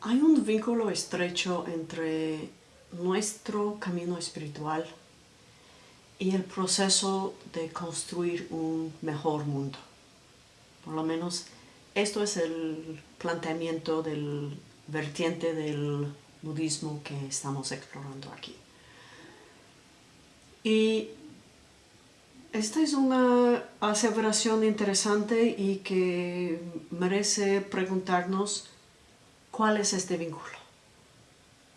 Hay un vínculo estrecho entre nuestro camino espiritual y el proceso de construir un mejor mundo. Por lo menos esto es el planteamiento del vertiente del budismo que estamos explorando aquí. Y esta es una aseveración interesante y que merece preguntarnos cuál es este vínculo.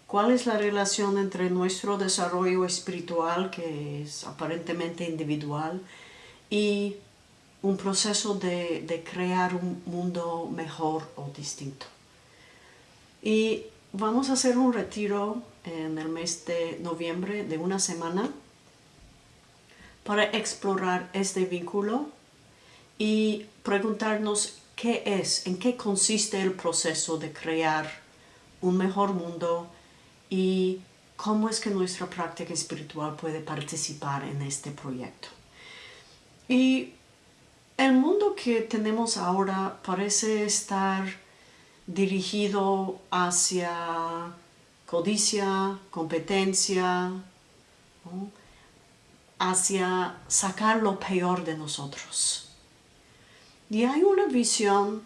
¿Cuál es la relación entre nuestro desarrollo espiritual, que es aparentemente individual, y un proceso de, de crear un mundo mejor o distinto? Y vamos a hacer un retiro en el mes de noviembre de una semana para explorar este vínculo y preguntarnos qué es, en qué consiste el proceso de crear un mejor mundo y cómo es que nuestra práctica espiritual puede participar en este proyecto. Y el mundo que tenemos ahora parece estar dirigido hacia codicia, competencia, hacia sacar lo peor de nosotros. Y hay una visión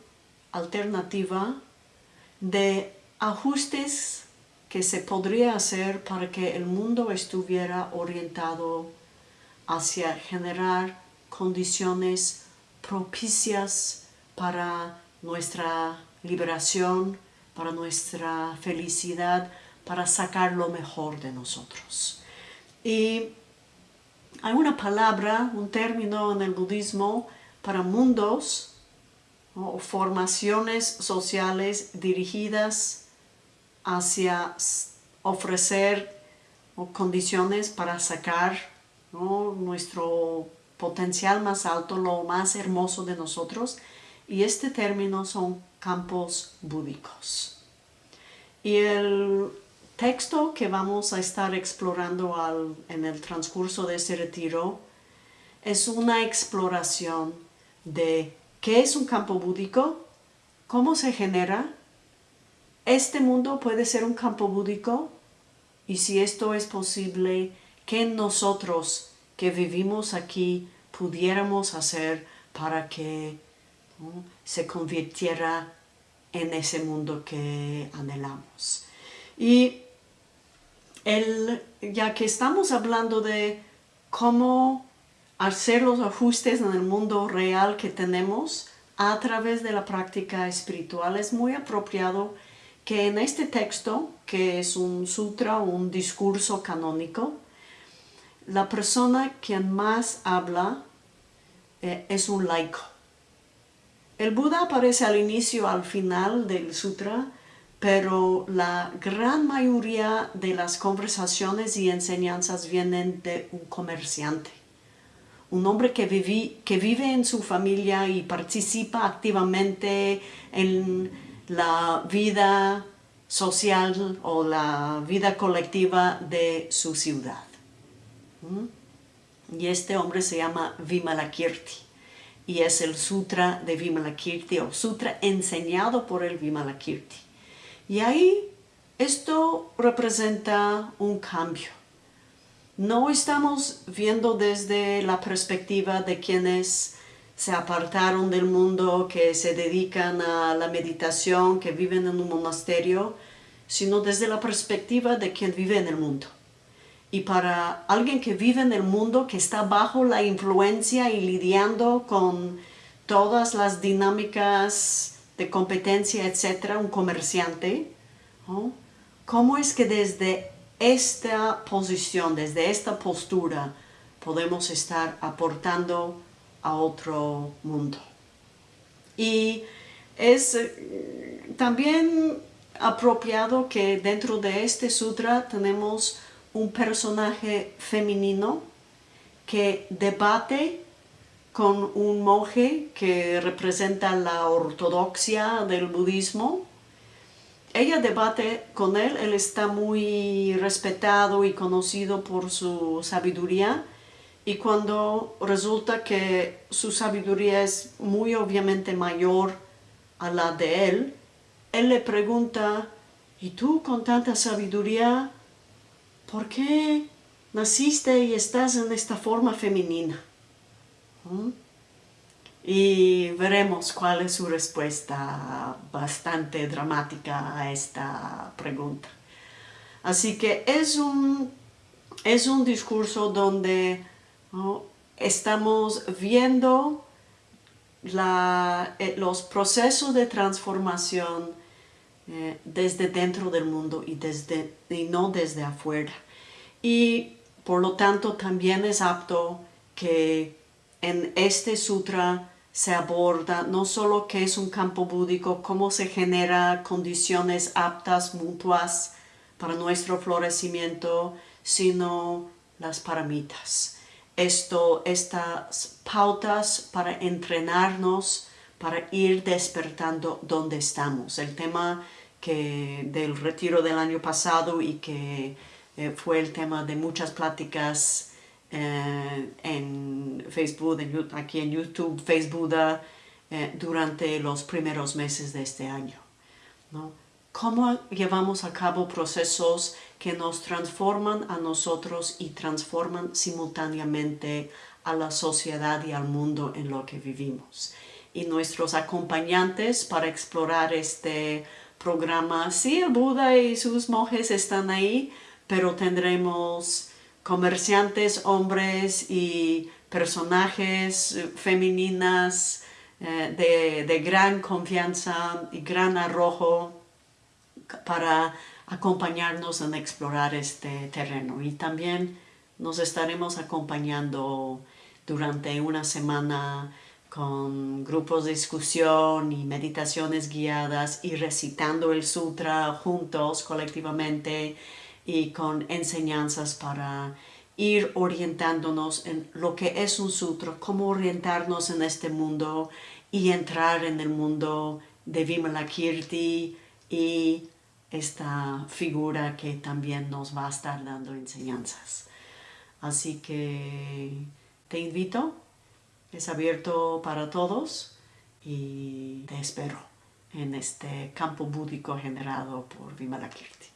alternativa de ajustes que se podría hacer para que el mundo estuviera orientado hacia generar condiciones propicias para nuestra liberación, para nuestra felicidad, para sacar lo mejor de nosotros. Y hay una palabra, un término en el budismo para mundos o formaciones sociales dirigidas hacia ofrecer condiciones para sacar nuestro potencial más alto, lo más hermoso de nosotros. Y este término son campos búdicos. Y el texto que vamos a estar explorando en el transcurso de ese retiro es una exploración de qué es un campo búdico, cómo se genera, este mundo puede ser un campo búdico y si esto es posible, qué nosotros que vivimos aquí pudiéramos hacer para que se convirtiera en ese mundo que anhelamos. Y el, ya que estamos hablando de cómo hacer los ajustes en el mundo real que tenemos a través de la práctica espiritual, es muy apropiado que en este texto, que es un sutra, un discurso canónico, la persona quien más habla eh, es un laico. El Buda aparece al inicio, al final del sutra, pero la gran mayoría de las conversaciones y enseñanzas vienen de un comerciante. Un hombre que, que vive en su familia y participa activamente en la vida social o la vida colectiva de su ciudad. ¿Mm? Y este hombre se llama Vimalakirti y es el sutra de Vimalakirti o sutra enseñado por el Vimalakirti. Y ahí esto representa un cambio. No estamos viendo desde la perspectiva de quienes se apartaron del mundo, que se dedican a la meditación, que viven en un monasterio, sino desde la perspectiva de quien vive en el mundo. Y para alguien que vive en el mundo, que está bajo la influencia y lidiando con todas las dinámicas de competencia, etcétera, un comerciante, ¿cómo es que desde esta posición, desde esta postura, podemos estar aportando a otro mundo? Y es eh, también apropiado que dentro de este sutra tenemos un personaje femenino que debate con un monje que representa la ortodoxia del budismo. Ella debate con él, él está muy respetado y conocido por su sabiduría y cuando resulta que su sabiduría es muy obviamente mayor a la de él, él le pregunta y tú con tanta sabiduría, ¿por qué naciste y estás en esta forma femenina? ¿Mm? Y veremos cuál es su respuesta bastante dramática a esta pregunta. Así que es un, es un discurso donde estamos viendo eh, los procesos de transformación eh, desde dentro del mundo y, desde, y no desde afuera. Y por lo tanto también es apto que en este sutra se aborda no solo qué es un campo búdico, cómo se genera condiciones aptas, mutuas para nuestro florecimiento, sino las paramitas. Esto, estas pautas para entrenarnos, para ir despertando donde estamos. El tema que del retiro del año pasado y que eh, fue el tema de muchas pláticas eh, en Facebook, aquí en YouTube, Facebook, eh, durante los primeros meses de este año. ¿no? ¿Cómo llevamos a cabo procesos que nos transforman a nosotros y transforman simultáneamente a la sociedad y al mundo en lo que vivimos? Y nuestros acompañantes para explorar este programa, sí, el Buda y sus monjes están ahí, pero tendremos comerciantes, hombres y personajes eh, femeninas eh, de, gran confianza y gran arrojo para acompañarnos en explorar este terreno. Y también nos estaremos acompañando durante una semana con grupos de discusión y meditaciones guiadas y recitando el sutra juntos, colectivamente, y con enseñanzas para ir orientándonos en lo que es un sutra, cómo orientarnos en este mundo y entrar en el mundo de Vimalakirti y esta figura que también nos va a estar dando enseñanzas. Así que te invito, es abierto para todos y te espero en este campo búdico generado por Vimalakirti.